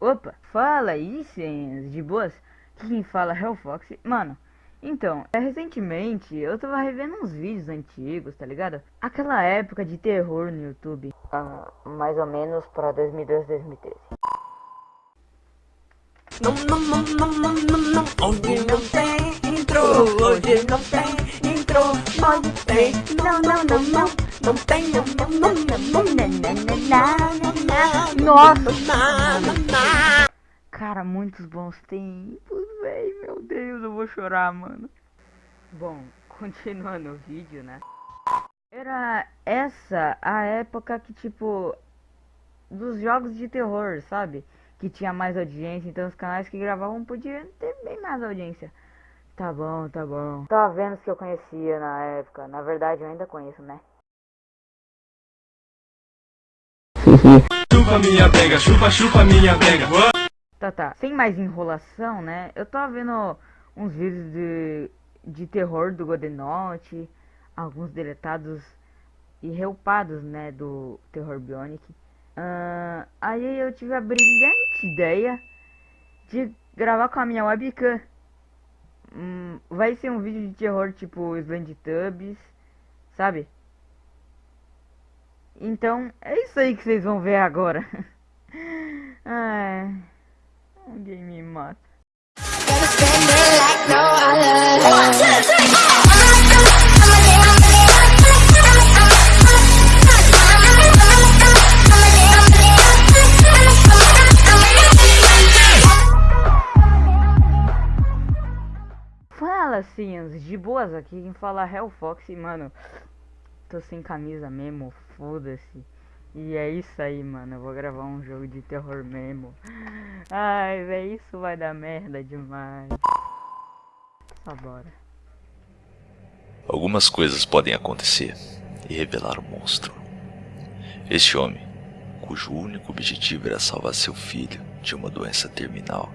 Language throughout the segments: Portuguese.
Opa, fala aí, senhas, de boas? Aqui quem fala é o Fox. Mano, então, é, recentemente eu tava revendo uns vídeos antigos, tá ligado? Aquela época de terror no YouTube. Ah, mais ou menos pra 2012, 2013. Não, não, não, não, não, não, não, hoje não tem intro, hoje não tem intro, não tem, não, não, não, não, Nossa! Cara, muitos bons tempos, véi, meu Deus, eu vou chorar, mano. Bom, continuando o vídeo, né? Era essa a época que, tipo, dos jogos de terror, sabe? Que tinha mais audiência, então os canais que gravavam podiam ter bem mais audiência. Tá bom, tá bom. Tava vendo os que eu conhecia na época. Na verdade, eu ainda conheço, né? Chupa minha pega, chupa, chupa minha pega. Tá, tá. Sem mais enrolação, né? Eu tava vendo uns vídeos de, de terror do Godenote, alguns deletados e reupados, né, do Terror Bionic. Uh, aí eu tive a brilhante ideia de gravar com a minha webcam. Hum, vai ser um vídeo de terror tipo Slendytubbies, sabe? Então, é isso aí que vocês vão ver agora. Ai, alguém me mata. Fala, Sians, de boas aqui, quem fala é o Fox, mano, tô sem camisa mesmo, foda-se. E é isso aí, mano, eu vou gravar um jogo de terror mesmo. Ai, véi, isso vai dar merda demais. Só bora. Algumas coisas podem acontecer e revelar o monstro. Este homem, cujo único objetivo era salvar seu filho de uma doença terminal,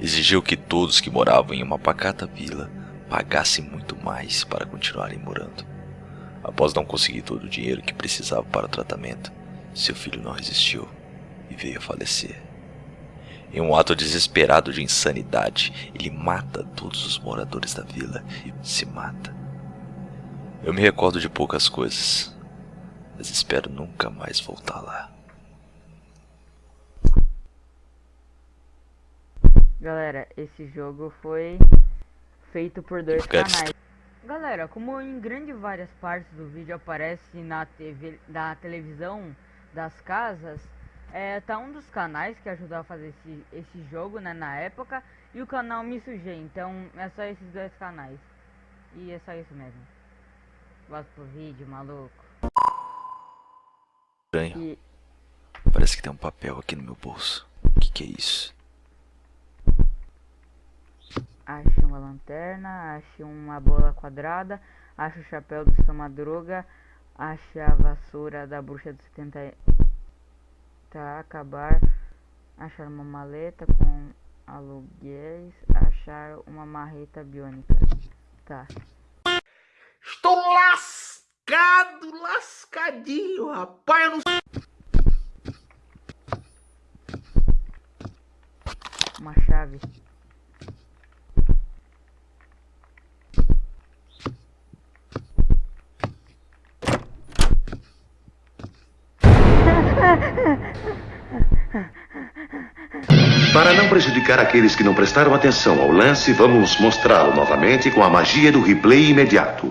exigiu que todos que moravam em uma pacata vila pagassem muito mais para continuarem morando. Após não conseguir todo o dinheiro que precisava para o tratamento, seu filho não resistiu e veio a falecer. Em um ato desesperado de insanidade, ele mata todos os moradores da vila e se mata. Eu me recordo de poucas coisas, mas espero nunca mais voltar lá. Galera, esse jogo foi feito por dois canais. Galera, como em grande várias partes do vídeo aparece na TV, da televisão das casas, é, tá um dos canais que ajudou a fazer esse, esse jogo, né, na época, e o canal Me Sujei, então é só esses dois canais. E é só isso mesmo. Gosto pro vídeo, maluco. Estranho. E Parece que tem um papel aqui no meu bolso. O que, que é isso? Ache uma lanterna, ache uma bola quadrada, ache o chapéu do seu madruga, ache a vassoura da bruxa dos 70 tá acabar, achar uma maleta com aluguéis, achar uma marreta biônica. Tá. Estou lascado, lascadinho, rapaz. Eu não Uma chave. Para não prejudicar aqueles que não prestaram atenção ao lance, vamos mostrá-lo novamente com a magia do replay imediato.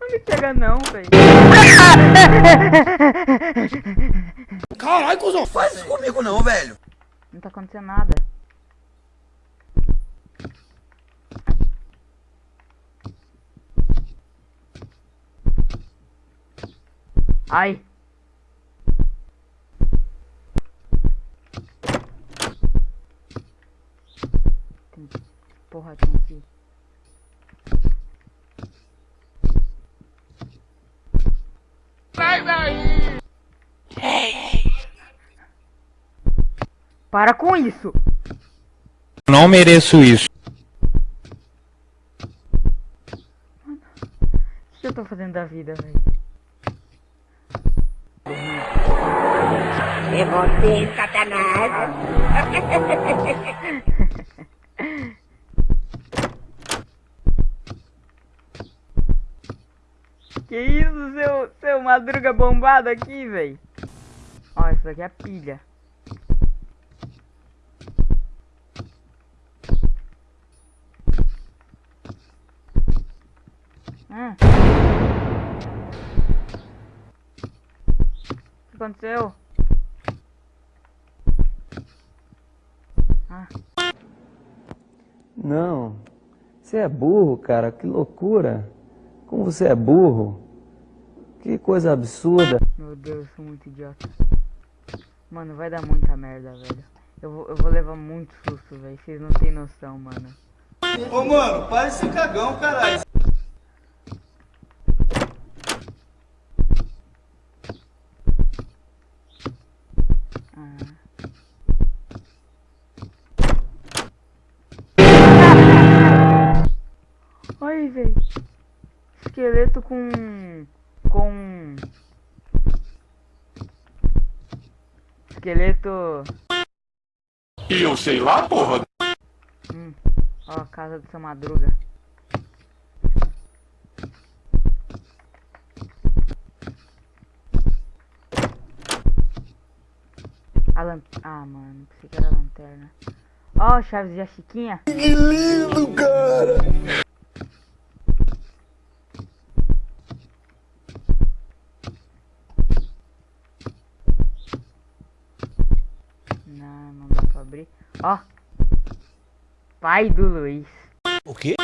Não me não, velho. Caralho, cuzão, faz isso comigo não, velho. Não tá acontecendo nada. Ai. porra tem aqui? Para com isso! Não mereço isso. O que eu tô fazendo da vida, velho? É você, Satanás. Que isso, seu, seu madruga bombado aqui, velho? Ó, isso daqui é a pilha. Hum. O que aconteceu? Ah, Não. Você é burro, cara. Que loucura. Como você é burro. Que coisa absurda. meu Deus, eu sou muito idiota. Mano, vai dar muita merda, velho. Eu vou, eu vou levar muito susto, velho. Vocês não tem noção, mano. Ô, mano, para ser cagão, caralho. Ai, velho. Esqueleto com. Com. Esqueleto. E eu sei lá, porra. Hum. Ó, a casa do seu madruga. A lan... Ah, mano, pensei que era a lanterna. Ó, Chaves e a Chiquinha. Que lindo, cara. Não, não dá pra abrir. Ó. Pai do Luiz. O quê?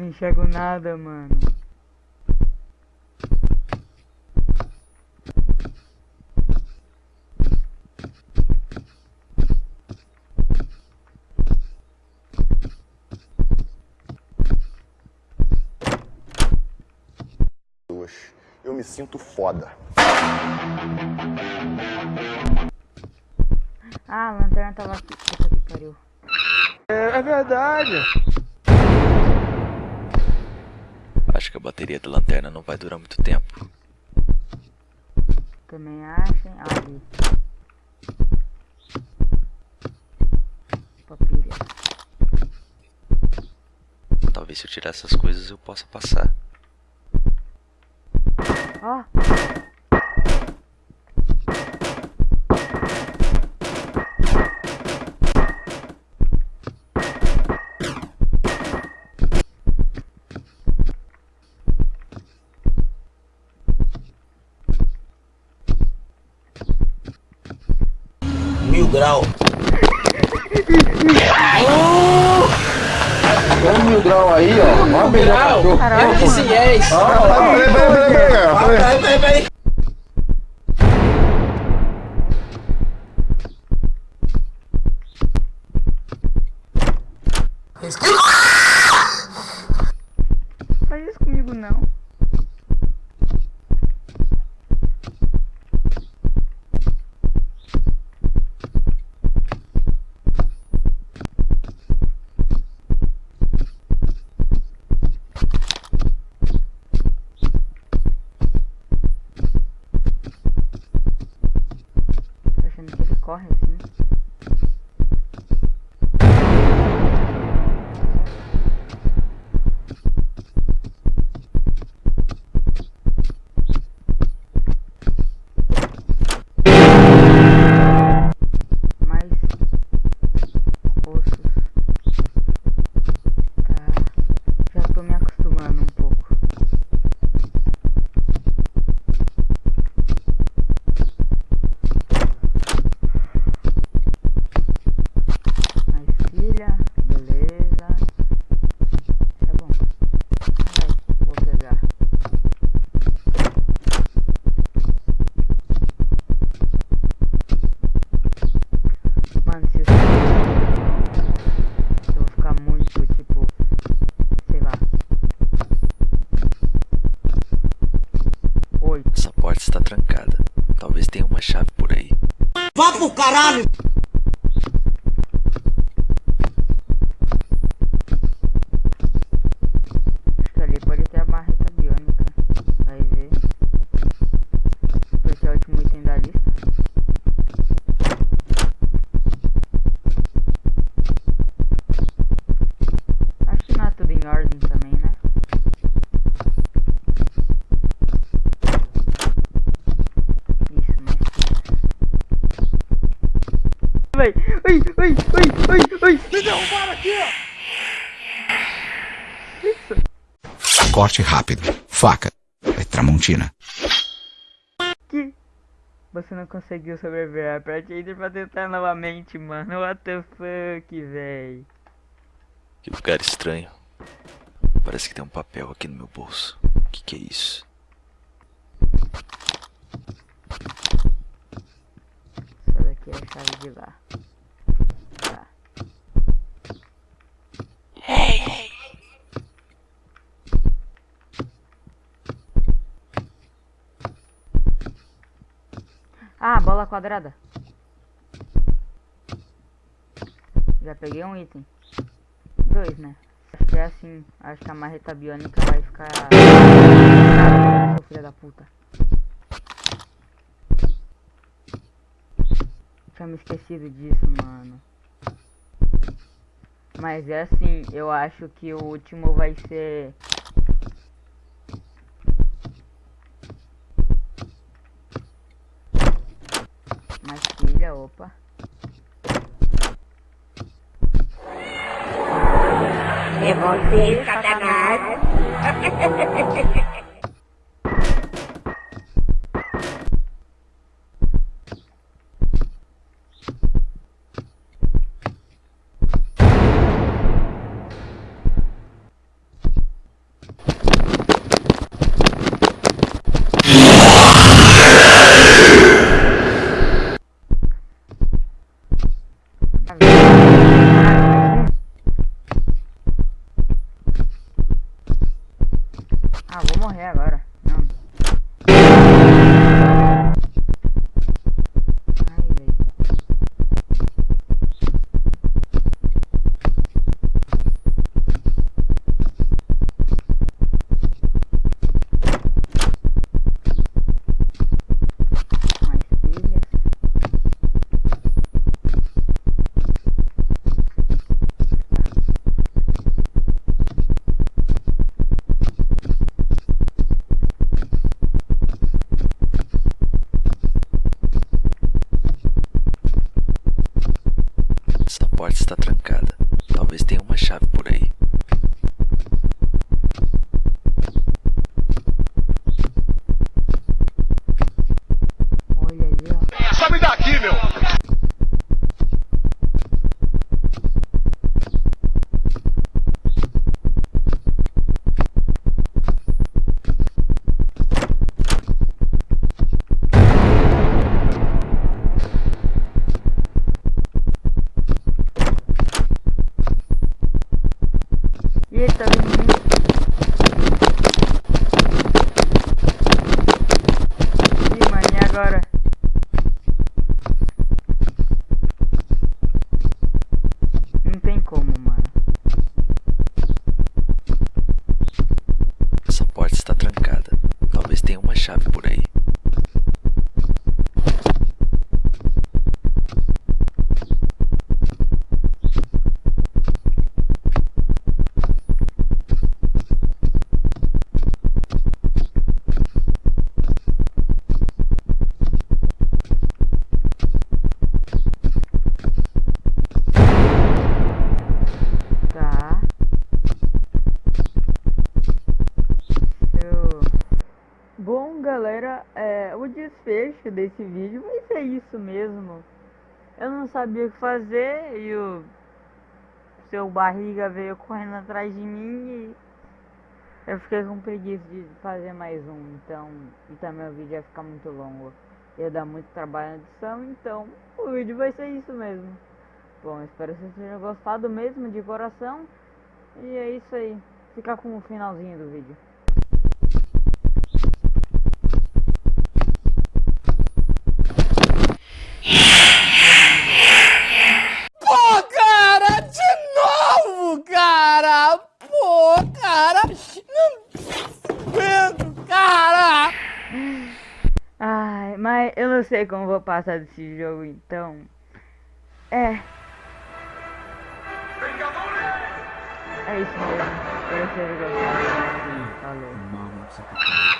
Não enxergo nada, mano. Eu me sinto foda. Ah, a lanterna tava aqui. Puta que pariu. É, verdade. Acho que a bateria da lanterna não vai durar muito tempo. Também achem. Ali. Papilha. Talvez se eu tirar essas coisas eu possa passar. Ó. Mil grau. Olha mil grau aí, ó. Olha mil grau. Caralho. Peraí, peraí, peraí. Peraí, peraí, peraí. Faz isso comigo não. Aqui, ó! Isso! Corte rápido. Faca. É Tramontina. Que? Você não conseguiu sobreviver. Aperte Enter pra tentar novamente, mano. What the fuck, véi. Que lugar estranho. Parece que tem um papel aqui no meu bolso. O que, que é isso? Essa daqui é a chave de lá. Tá. Ah, bola quadrada. Já peguei um item. Dois, né? Acho que é assim. Acho que a marreta biônica vai ficar. Seu filho da puta. Tinha me esquecido disso, mano. Mas é assim, eu acho que o último vai ser. Opa. É você, Satanás. Desse vídeo vai ser isso mesmo. Eu não sabia o que fazer e o seu barriga veio correndo atrás de mim e eu fiquei com preguiça de fazer mais um. Então, e também o vídeo ia ficar muito longo. Ia dar muito trabalho na edição, então o vídeo vai ser isso mesmo. Bom, espero que vocês tenham gostado mesmo de coração. E é isso aí. Fica com o finalzinho do vídeo. Pô, cara, de novo, cara! Pô, cara! Não aguento, cara! Ai, mas eu não sei como vou passar desse jogo, então... É... É isso mesmo. Eu sei o que eu tenham gostado. Falou.